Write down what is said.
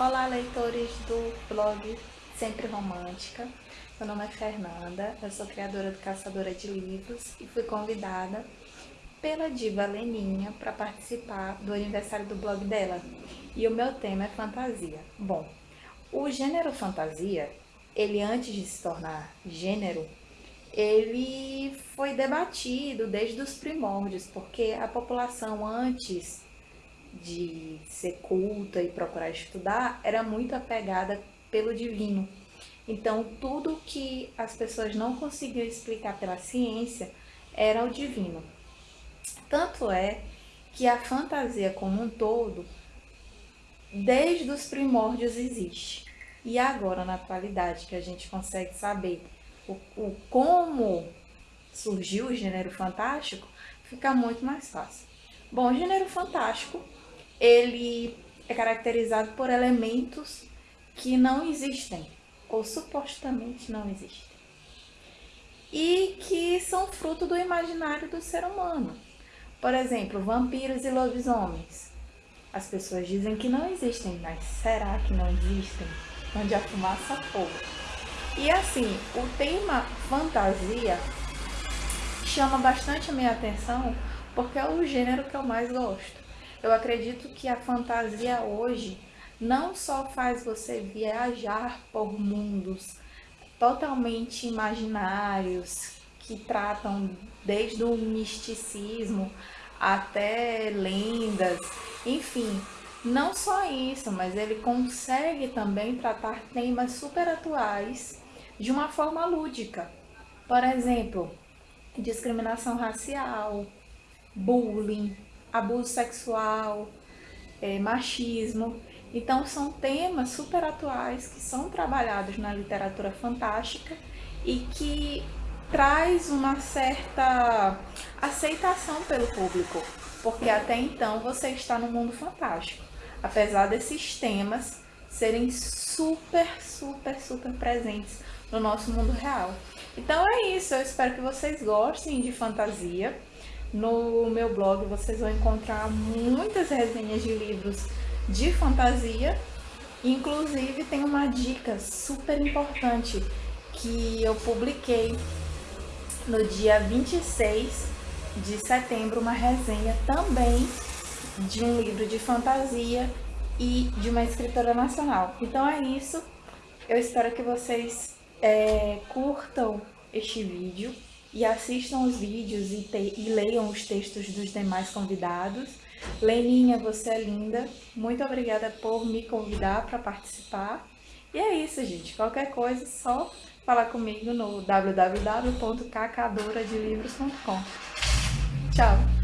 Olá, leitores do blog Sempre Romântica. Meu nome é Fernanda, eu sou criadora do Caçadora de Livros e fui convidada pela diva Leninha para participar do aniversário do blog dela. E o meu tema é fantasia. Bom, o gênero fantasia, ele antes de se tornar gênero, ele foi debatido desde os primórdios, porque a população antes de ser culta e procurar estudar era muito apegada pelo divino. Então, tudo que as pessoas não conseguiam explicar pela ciência era o divino. Tanto é que a fantasia como um todo, desde os primórdios existe. E agora, na atualidade, que a gente consegue saber o, o como surgiu o gênero fantástico, fica muito mais fácil. Bom, o gênero fantástico ele é caracterizado por elementos que não existem, ou supostamente não existem, e que são fruto do imaginário do ser humano. Por exemplo, vampiros e lobisomens. As pessoas dizem que não existem, mas será que não existem? Onde a fumaça fogo. E assim, o tema fantasia chama bastante a minha atenção porque é o gênero que eu mais gosto. Eu acredito que a fantasia hoje não só faz você viajar por mundos totalmente imaginários, que tratam desde o misticismo até lendas, enfim, não só isso, mas ele consegue também tratar temas super atuais de uma forma lúdica. Por exemplo, discriminação racial, bullying, abuso sexual, é, machismo. Então são temas super atuais que são trabalhados na literatura fantástica e que traz uma certa aceitação pelo público, porque até então você está no mundo fantástico, apesar desses temas serem super, super, super presentes no nosso mundo real. Então é isso, eu espero que vocês gostem de fantasia. No meu blog vocês vão encontrar muitas resenhas de livros de fantasia. Inclusive tem uma dica super importante que eu publiquei no dia 26 de setembro, uma resenha também de um livro de fantasia e de uma escritora nacional. Então é isso, eu espero que vocês é, curtam este vídeo e assistam os vídeos e, te, e leiam os textos dos demais convidados. Leninha, você é linda. Muito obrigada por me convidar para participar. E é isso, gente. Qualquer coisa, só falar comigo no www.cacadoradelivros.com. Tchau!